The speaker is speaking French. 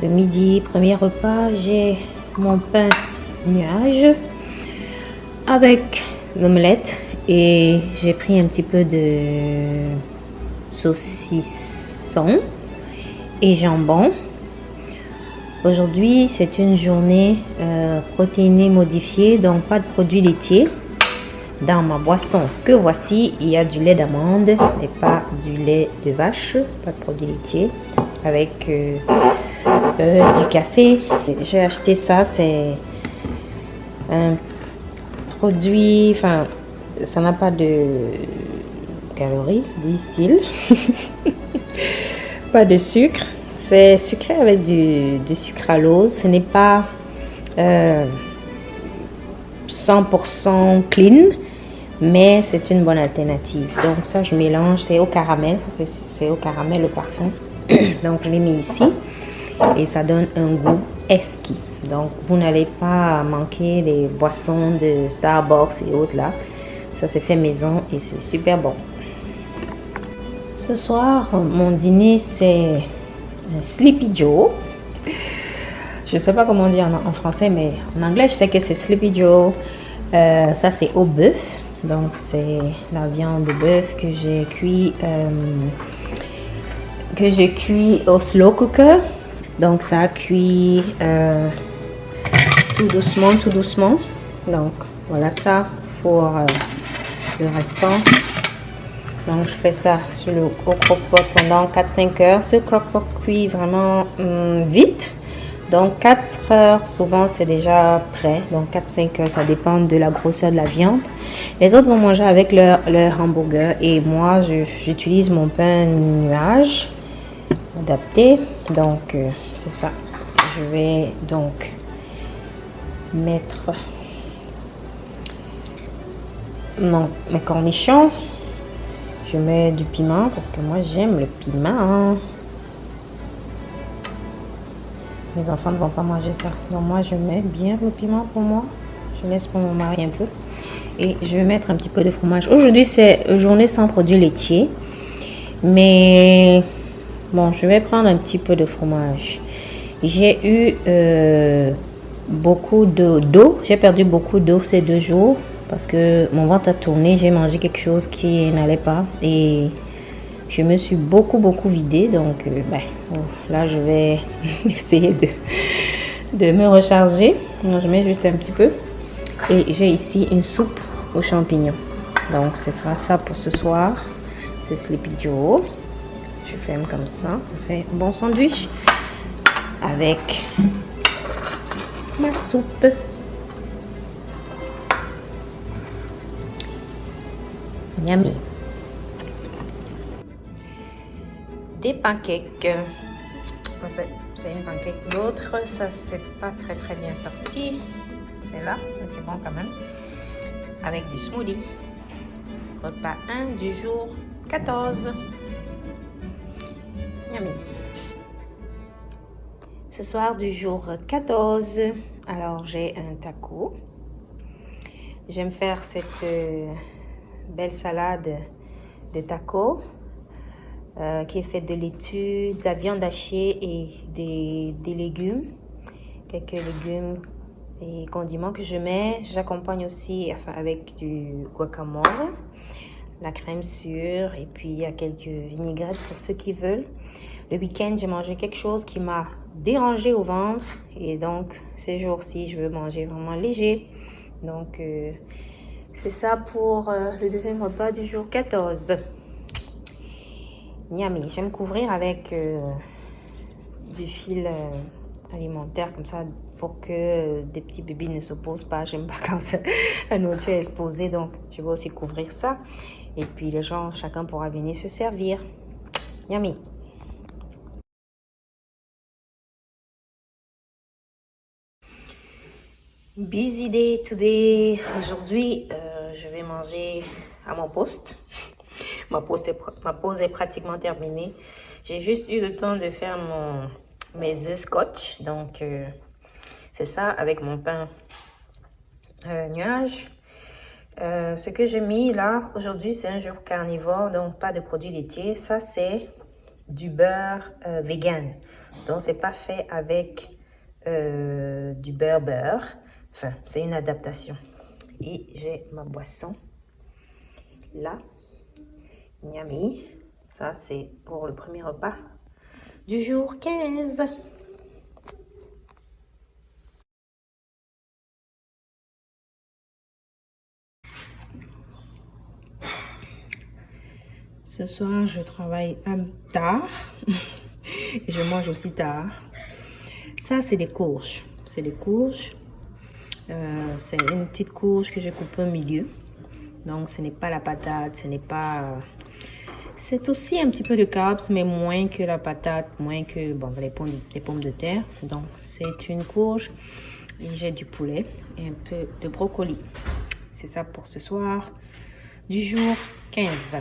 ce midi, premier repas, j'ai mon pain nuage avec l'omelette et j'ai pris un petit peu de saucisson et jambon. Aujourd'hui, c'est une journée euh, protéinée modifiée, donc pas de produits laitiers. Dans ma boisson que voici, il y a du lait d'amande et pas du lait de vache, pas de produits laitiers, avec euh, euh, du café. J'ai acheté ça, c'est un produit, enfin, ça n'a pas de calories, disent-ils. pas de sucre. C'est sucré avec du, du sucralose. Ce n'est pas 100% clean, mais c'est une bonne alternative. Donc ça, je mélange, c'est au caramel, c'est au caramel le parfum. Donc je l'ai mis ici et ça donne un goût esquis. Donc vous n'allez pas manquer les boissons de Starbucks et autres là. Ça c'est fait maison et c'est super bon. Ce soir, mon dîner c'est Sleepy Joe. Je sais pas comment dire en, français, mais en anglais, je sais que c'est Sleepy Joe. Euh, ça, c'est au bœuf. Donc, c'est la viande de bœuf que j'ai cuit, euh, que j'ai cuit au slow cooker. Donc, ça cuit euh, tout doucement, tout doucement. Donc, voilà ça pour le restant. Donc, je fais ça sur le croque-pot pendant 4-5 heures. Ce croque-pot cuit vraiment hum, vite. Donc, 4 heures, souvent, c'est déjà prêt. Donc, 4-5 heures, ça dépend de la grosseur de la viande. Les autres vont manger avec leur, leur hamburger. Et moi, j'utilise mon pain nuage adapté. Donc, euh, c'est ça. Je vais donc mettre mon, mes cornichons je mets du piment parce que moi j'aime le piment. Mes enfants ne vont pas manger ça. Donc moi je mets bien le piment pour moi. Je laisse pour mon mari un peu. Et je vais mettre un petit peu de fromage. Aujourd'hui c'est journée sans produits laitiers. Mais bon, je vais prendre un petit peu de fromage. J'ai eu euh, beaucoup d'eau. J'ai perdu beaucoup d'eau ces deux jours parce que mon ventre a tourné, j'ai mangé quelque chose qui n'allait pas et je me suis beaucoup beaucoup vidée donc euh, ben, là je vais essayer de, de me recharger. je mets juste un petit peu et j'ai ici une soupe aux champignons. Donc ce sera ça pour ce soir. C'est Sleepy Joe. Je ferme comme ça. Ça fait un bon sandwich avec ma soupe. Des pancakes. C'est une pancake. L'autre, ça c'est pas très très bien sorti. C'est là, c'est bon quand même. Avec du smoothie. Repas 1 du jour 14. Yummy. Ce soir du jour 14, alors j'ai un taco. J'aime faire cette euh, belle salade de tacos euh, qui est faite de laitue, de la viande hachée et des, légumes. Quelques légumes et condiments que je mets. J'accompagne aussi avec du guacamole, la crème sûre et puis il y a quelques vinaigrettes pour ceux qui veulent. Le week-end, j'ai mangé quelque chose qui m'a dérangé au ventre et donc ces jours-ci, je veux manger vraiment léger. Donc, euh, c'est ça pour euh, le deuxième repas du jour 14. Miami, je couvrir avec euh, du fil alimentaire comme ça pour que des petits bébés ne se posent pas. J'aime pas quand la nourriture est exposée, donc je vais aussi couvrir ça. Et puis les gens, chacun pourra venir se servir. Yummy. Busy day today. Aujourd'hui, euh, je vais manger à mon poste. Ma pause est, pratiquement terminée. J'ai juste eu le temps de faire mon, mes œufs scotch. Donc, euh, c'est ça avec mon pain euh, nuage. ce que j'ai mis là, aujourd'hui, c'est un jour carnivore, donc pas de produits laitiers. Ça, c'est du beurre vegan. Donc, c'est pas fait avec du beurre beurre. Enfin, c'est une adaptation. Et j'ai ma boisson là. Niami. Ça, c'est pour le premier repas du jour 15. Ce soir, je travaille tard et je mange aussi tard. Ça, c'est des courges. C'est des courges. Euh, c'est une petite courge que je coupe au milieu. Donc, ce n'est pas la patate, ce n'est pas... C'est aussi un petit peu de carbs, mais moins que la patate, moins que bon, les, pommes, les pommes de terre. Donc, c'est une courge. Et j'ai du poulet et un peu de brocoli. C'est ça pour ce soir du jour 15.